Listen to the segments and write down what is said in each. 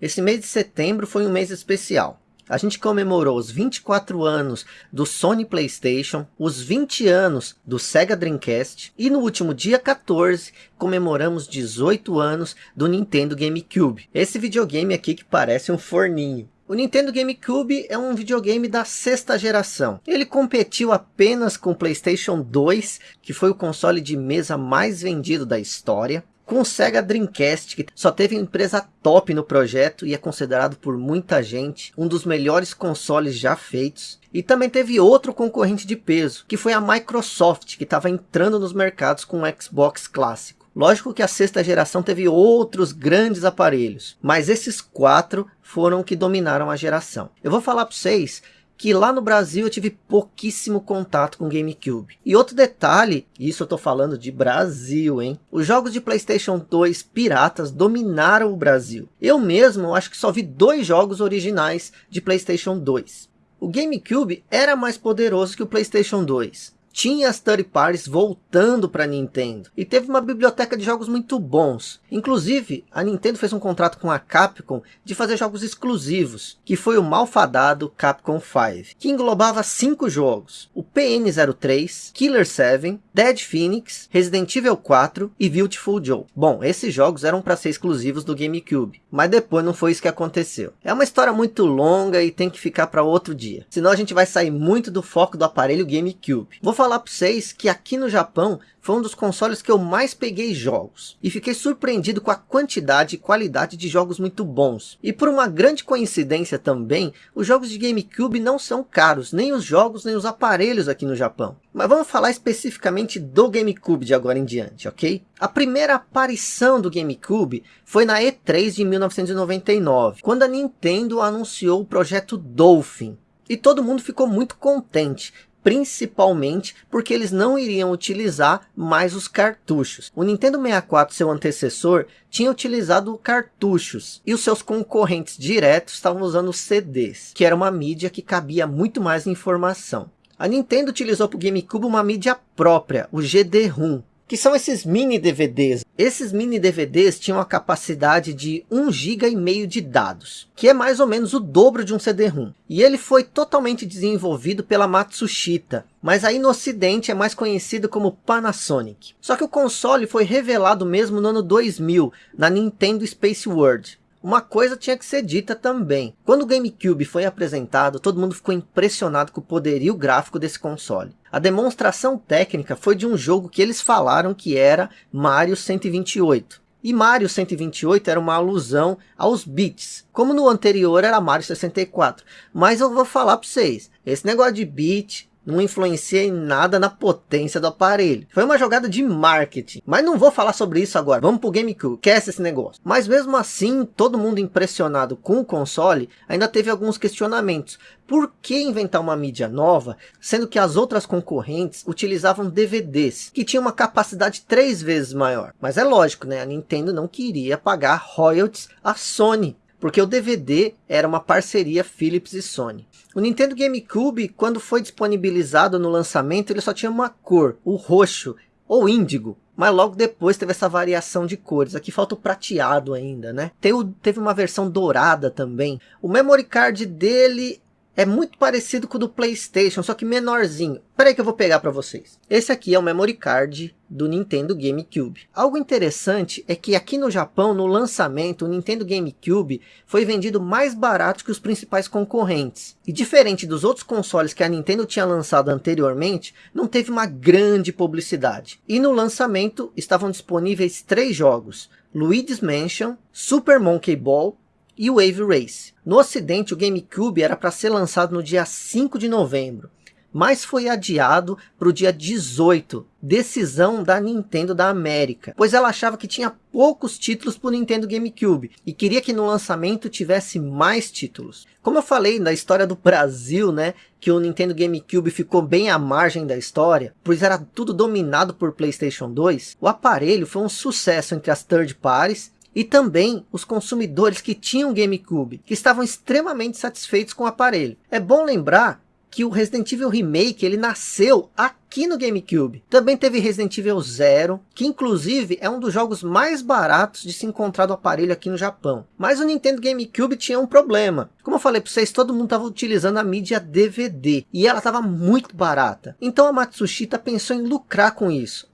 Esse mês de setembro foi um mês especial. A gente comemorou os 24 anos do Sony Playstation, os 20 anos do Sega Dreamcast e no último dia 14 comemoramos 18 anos do Nintendo GameCube. Esse videogame aqui que parece um forninho. O Nintendo GameCube é um videogame da sexta geração. Ele competiu apenas com o PlayStation 2, que foi o console de mesa mais vendido da história. Com o Sega Dreamcast, que só teve empresa top no projeto e é considerado por muita gente um dos melhores consoles já feitos. E também teve outro concorrente de peso, que foi a Microsoft, que estava entrando nos mercados com o Xbox clássico. Lógico que a sexta geração teve outros grandes aparelhos, mas esses quatro foram que dominaram a geração. Eu vou falar para vocês que lá no Brasil eu tive pouquíssimo contato com GameCube. E outro detalhe, isso eu tô falando de Brasil, hein? Os jogos de Playstation 2 piratas dominaram o Brasil. Eu mesmo acho que só vi dois jogos originais de Playstation 2. O GameCube era mais poderoso que o Playstation 2 tinha as third parties voltando para Nintendo e teve uma biblioteca de jogos muito bons. Inclusive, a Nintendo fez um contrato com a Capcom de fazer jogos exclusivos, que foi o malfadado Capcom 5, que englobava cinco jogos: o PN03, Killer 7, Dead Phoenix, Resident Evil 4 e Beautiful Joe. Bom, esses jogos eram para ser exclusivos do GameCube, mas depois não foi isso que aconteceu. É uma história muito longa e tem que ficar para outro dia, senão a gente vai sair muito do foco do aparelho GameCube. Vou falar para vocês que aqui no Japão foi um dos consoles que eu mais peguei jogos. E fiquei surpreendido com a quantidade e qualidade de jogos muito bons. E por uma grande coincidência também, os jogos de GameCube não são caros, nem os jogos nem os aparelhos aqui no Japão. Mas vamos falar especificamente do GameCube de agora em diante, ok? A primeira aparição do GameCube foi na E3 de 1999, quando a Nintendo anunciou o projeto Dolphin. E todo mundo ficou muito contente, principalmente porque eles não iriam utilizar mais os cartuchos. O Nintendo 64, seu antecessor, tinha utilizado cartuchos e os seus concorrentes diretos estavam usando CDs, que era uma mídia que cabia muito mais informação. A Nintendo utilizou para o GameCube uma mídia própria, o GD-ROM, que são esses mini DVDs. Esses mini DVDs tinham a capacidade de 1 GB e meio de dados, que é mais ou menos o dobro de um CD-ROM. E ele foi totalmente desenvolvido pela Matsushita, mas aí no ocidente é mais conhecido como Panasonic. Só que o console foi revelado mesmo no ano 2000, na Nintendo Space World. Uma coisa tinha que ser dita também. Quando o GameCube foi apresentado, todo mundo ficou impressionado com o poderio gráfico desse console. A demonstração técnica foi de um jogo que eles falaram que era Mario 128. E Mario 128 era uma alusão aos bits, como no anterior era Mario 64. Mas eu vou falar para vocês, esse negócio de bit, não influencia em nada na potência do aparelho. Foi uma jogada de marketing, mas não vou falar sobre isso agora. Vamos pro GameCube, que é esse negócio. Mas mesmo assim, todo mundo impressionado com o console, ainda teve alguns questionamentos. Por que inventar uma mídia nova, sendo que as outras concorrentes utilizavam DVDs, que tinham uma capacidade três vezes maior? Mas é lógico, né? A Nintendo não queria pagar royalties à Sony, porque o DVD era uma parceria Philips e Sony. O Nintendo GameCube, quando foi disponibilizado no lançamento, ele só tinha uma cor, o roxo ou índigo. Mas logo depois teve essa variação de cores. Aqui falta o prateado ainda, né? Teve uma versão dourada também. O memory card dele é muito parecido com o do Playstation, só que menorzinho. Espera aí que eu vou pegar para vocês. Esse aqui é o memory card do Nintendo GameCube. Algo interessante é que aqui no Japão, no lançamento, o Nintendo GameCube foi vendido mais barato que os principais concorrentes. E diferente dos outros consoles que a Nintendo tinha lançado anteriormente, não teve uma grande publicidade. E no lançamento estavam disponíveis três jogos. Luigi's Mansion, Super Monkey Ball e Wave Race. No ocidente, o GameCube era para ser lançado no dia 5 de novembro, mas foi adiado para o dia 18, decisão da Nintendo da América, pois ela achava que tinha poucos títulos para o Nintendo GameCube e queria que no lançamento tivesse mais títulos. Como eu falei na história do Brasil, né, que o Nintendo GameCube ficou bem à margem da história, pois era tudo dominado por PlayStation 2, o aparelho foi um sucesso entre as third parties e também os consumidores que tinham GameCube, que estavam extremamente satisfeitos com o aparelho. É bom lembrar que o Resident Evil Remake ele nasceu aqui no GameCube. Também teve Resident Evil Zero, que inclusive é um dos jogos mais baratos de se encontrar do aparelho aqui no Japão. Mas o Nintendo GameCube tinha um problema. Como eu falei para vocês, todo mundo estava utilizando a mídia DVD e ela estava muito barata. Então a Matsushita pensou em lucrar com isso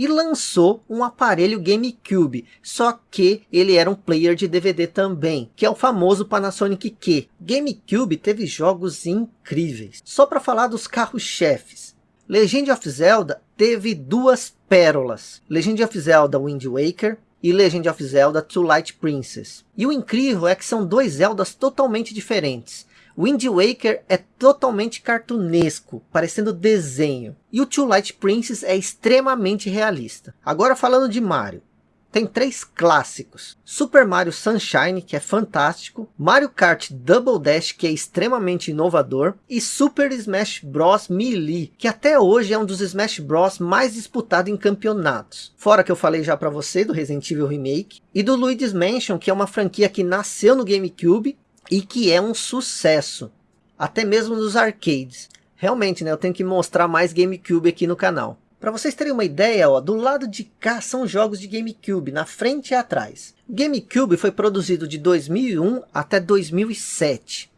e lançou um aparelho GameCube, só que ele era um player de DVD também, que é o famoso Panasonic Q. GameCube teve jogos incríveis. Só para falar dos carros-chefes, Legend of Zelda teve duas pérolas, Legend of Zelda Wind Waker e Legend of Zelda Twilight Princess. E o incrível é que são dois Zeldas totalmente diferentes. Wind Waker é totalmente cartunesco, parecendo desenho. E o Twilight Princess é extremamente realista. Agora falando de Mario. Tem três clássicos. Super Mario Sunshine, que é fantástico. Mario Kart Double Dash, que é extremamente inovador. E Super Smash Bros. Melee, que até hoje é um dos Smash Bros. mais disputados em campeonatos. Fora que eu falei já para você do Resident Evil Remake. E do Luigi's Mansion, que é uma franquia que nasceu no GameCube e que é um sucesso, até mesmo nos arcades. Realmente, né, eu tenho que mostrar mais GameCube aqui no canal. Para vocês terem uma ideia, ó, do lado de cá são jogos de GameCube, na frente e atrás. GameCube foi produzido de 2001 até 2007.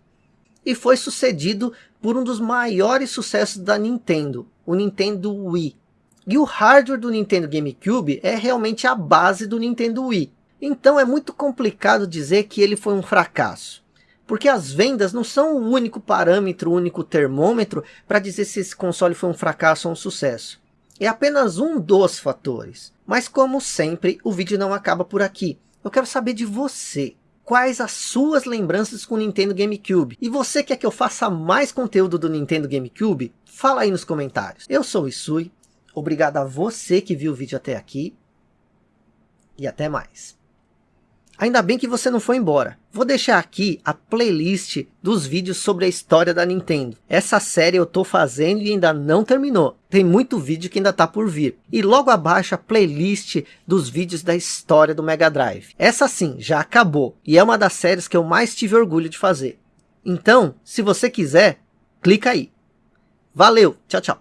E foi sucedido por um dos maiores sucessos da Nintendo, o Nintendo Wii. E o hardware do Nintendo GameCube é realmente a base do Nintendo Wii. Então é muito complicado dizer que ele foi um fracasso. Porque as vendas não são o único parâmetro, o único termômetro para dizer se esse console foi um fracasso ou um sucesso. É apenas um dos fatores. Mas como sempre, o vídeo não acaba por aqui. Eu quero saber de você. Quais as suas lembranças com o Nintendo GameCube? E você quer que eu faça mais conteúdo do Nintendo GameCube? Fala aí nos comentários. Eu sou o Isui. Obrigado a você que viu o vídeo até aqui. E até mais. Ainda bem que você não foi embora. Vou deixar aqui a playlist dos vídeos sobre a história da Nintendo. Essa série eu tô fazendo e ainda não terminou. Tem muito vídeo que ainda tá por vir. E logo abaixo a playlist dos vídeos da história do Mega Drive. Essa sim, já acabou. E é uma das séries que eu mais tive orgulho de fazer. Então, se você quiser, clica aí. Valeu, tchau, tchau.